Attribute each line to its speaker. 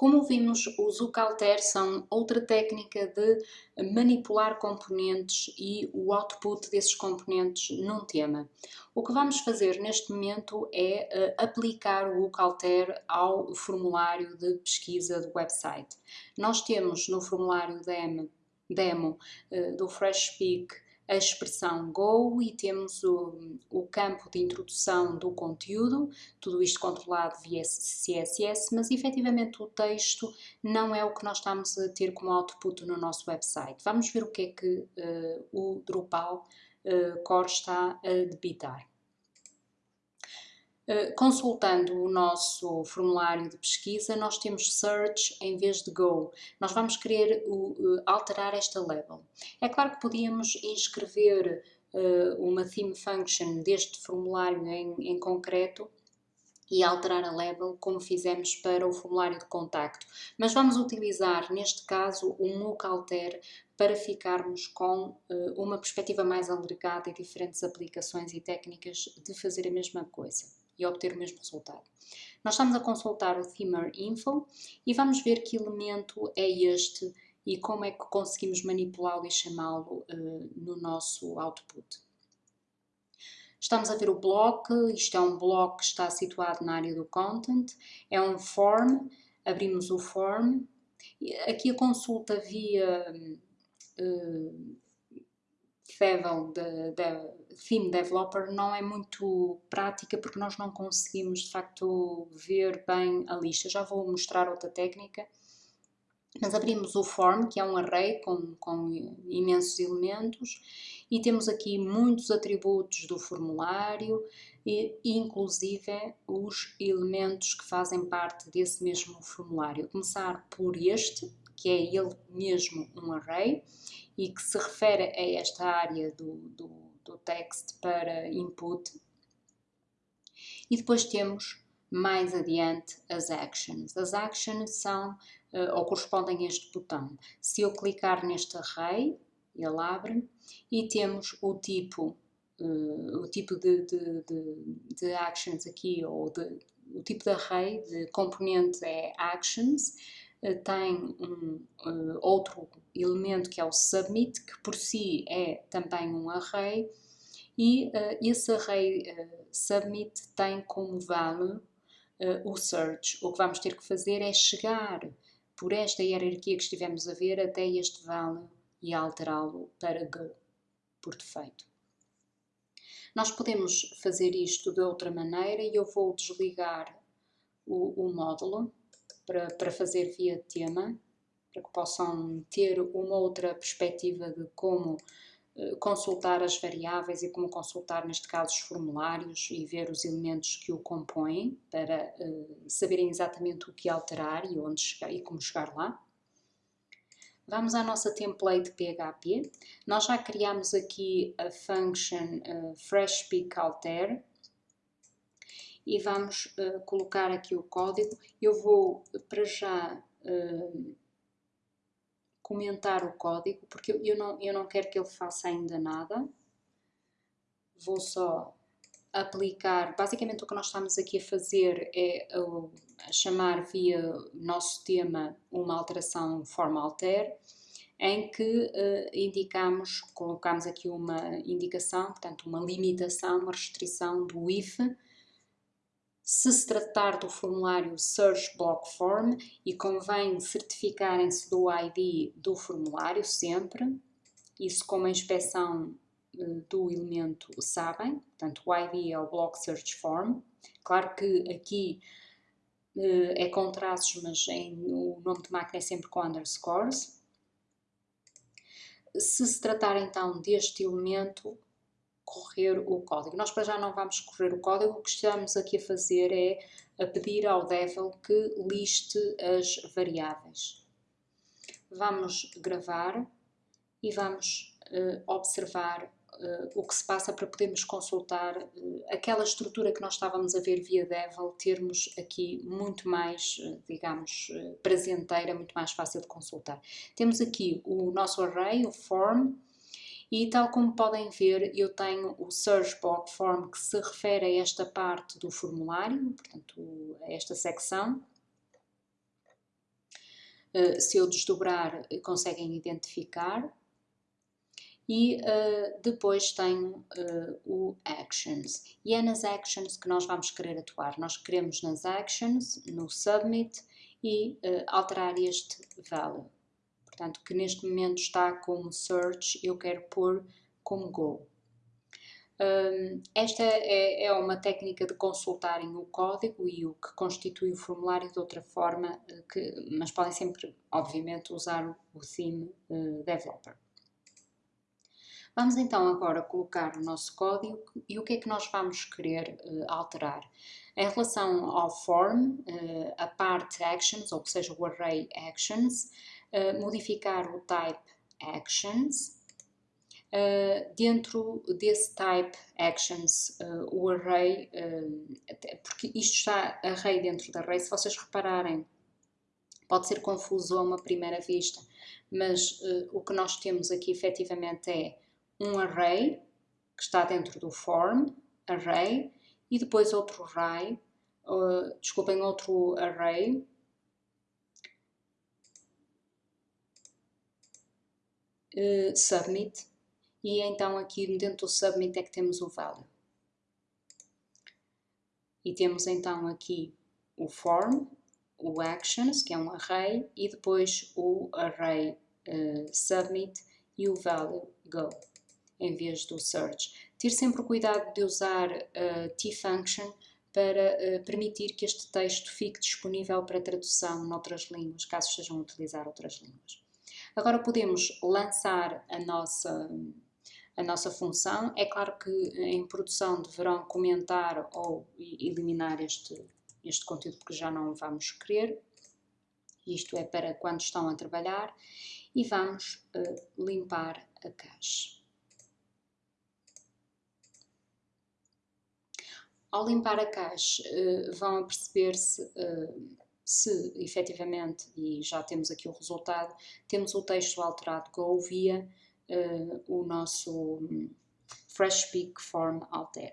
Speaker 1: Como vimos, os UCalter são outra técnica de manipular componentes e o output desses componentes num tema. O que vamos fazer neste momento é uh, aplicar o UCalter ao formulário de pesquisa do website. Nós temos no formulário demo, demo uh, do FreshSpeak a expressão Go e temos o, o campo de introdução do conteúdo, tudo isto controlado via CSS, mas efetivamente o texto não é o que nós estamos a ter como output no nosso website. Vamos ver o que é que uh, o Drupal uh, Core está a debitar. Eh, consultando o nosso formulário de pesquisa, nós temos Search em vez de Go. Nós vamos querer alterar esta label. É claro que podíamos inscrever eh, uma theme function deste formulário em, em concreto e alterar a label como fizemos para o formulário de contacto. Mas vamos utilizar, neste caso, o MOOC Alter para ficarmos com uh, uma perspectiva mais alargada e diferentes aplicações e técnicas de fazer a mesma coisa e obter o mesmo resultado. Nós estamos a consultar o Themer Info e vamos ver que elemento é este e como é que conseguimos manipulá-lo e chamá-lo uh, no nosso output. Estamos a ver o bloco, isto é um bloco que está situado na área do content, é um form, abrimos o form, aqui a consulta via uh, Favel de, de Theme Developer não é muito prática porque nós não conseguimos de facto ver bem a lista. Já vou mostrar outra técnica. Mas abrimos o form, que é um array com, com imensos elementos, e temos aqui muitos atributos do formulário, e, inclusive os elementos que fazem parte desse mesmo formulário. Começar por este, que é ele mesmo um array, e que se refere a esta área do, do, do text para input. E depois temos mais adiante as actions. As actions são uh, ou correspondem a este botão. Se eu clicar neste array, ele abre e temos o tipo, uh, o tipo de, de, de, de, actions aqui, ou o tipo de array de componente é actions, eh, tem um uh, outro elemento que é o submit, que por si é também um array, e uh, esse array uh, submit tem como value o search. O que vamos ter que fazer é chegar por esta hierarquia que estivemos a ver até este value e alterá-lo para go, por defeito. Nós podemos fazer isto de outra maneira e eu vou desligar o, o módulo para, para fazer via tema, para que possam ter uma outra perspectiva de como uh, consultar as variáveis e como consultar, neste caso, os formulários e ver os elementos que o compõem, para uh, saberem exatamente o que alterar e onde chegar e como chegar lá. Vamos à nossa template PHP. Nós já criamos aqui a function uh, FreshPeakAlter, e vamos uh, colocar aqui o código. Eu vou para já uh, comentar o código porque eu, não, eu não quero que ele faça ainda nada. Vou só aplicar, basicamente o que nós estamos aqui a fazer é a chamar via nosso tema uma alteração forma alter, em que uh, indicamos, colocamos aqui uma indicação, portanto uma limitação, uma restrição do if, se se tratar do formulário Search Block Form e convém certificarem-se do ID do formulário sempre, isso como a inspeção uh, do elemento sabem, portanto o ID é o Block Search Form. Claro que aqui uh, é com traços, mas em, o nome de máquina é sempre com underscores. Se se tratar então deste elemento, correr o código. Nós para já não vamos correr o código, o que estamos aqui a fazer é a pedir ao Devil que liste as variáveis. Vamos gravar e vamos uh, observar uh, o que se passa para podermos consultar uh, aquela estrutura que nós estávamos a ver via Devil, termos aqui muito mais, digamos, prazenteira, muito mais fácil de consultar. Temos aqui o nosso array, o form, e tal como podem ver, eu tenho o Search Form que se refere a esta parte do formulário, portanto, a esta secção. uh, se eu desdobrar, conseguem identificar. E uh, depois tenho o Actions. E é nas Actions que nós vamos querer atuar. Nós queremos nas Actions, no Submit, e alterar este value. Portanto, que neste momento está como Search, eu quero pôr como Go. Um, esta é, é, uma técnica de consultarem o código e o que constitui o formulário de outra forma, eh, que, mas podem sempre, obviamente, usar o theme uh, developer. Vamos então agora colocar o nosso código e o que é que nós vamos querer uh, alterar. Em relação ao form, a parte actions, ou seja, o array actions, modificar o type actions, Uh, dentro desse type actions, uh, o array, uh, porque isto está array dentro da array, se vocês repararem, pode ser confuso a uma primeira vista, mas o que nós temos aqui efetivamente é um array, que está dentro do form, array, e depois outro array, desculpem, outro array, submit, e então aqui dentro do submit é que temos o value. E temos então aqui o form, o actions, que é um array, e depois o array uh, submit e o value go, em vez do search. Ter sempre cuidado de usar uh, t-function para uh, permitir que este texto fique disponível para tradução noutras línguas, caso estejam a utilizar outras línguas. Agora podemos lançar a nossa a nossa função. É claro que em produção deverão comentar ou eliminar este, este conteúdo porque já não vamos querer. Isto é para quando estão a trabalhar. E vamos uh, limpar a caixa. Ao limpar a caixa, uh, vão perceber-se uh, se efetivamente, e já temos aqui o resultado, temos o texto alterado a via uh, o nosso Fresh Peak Form Alter.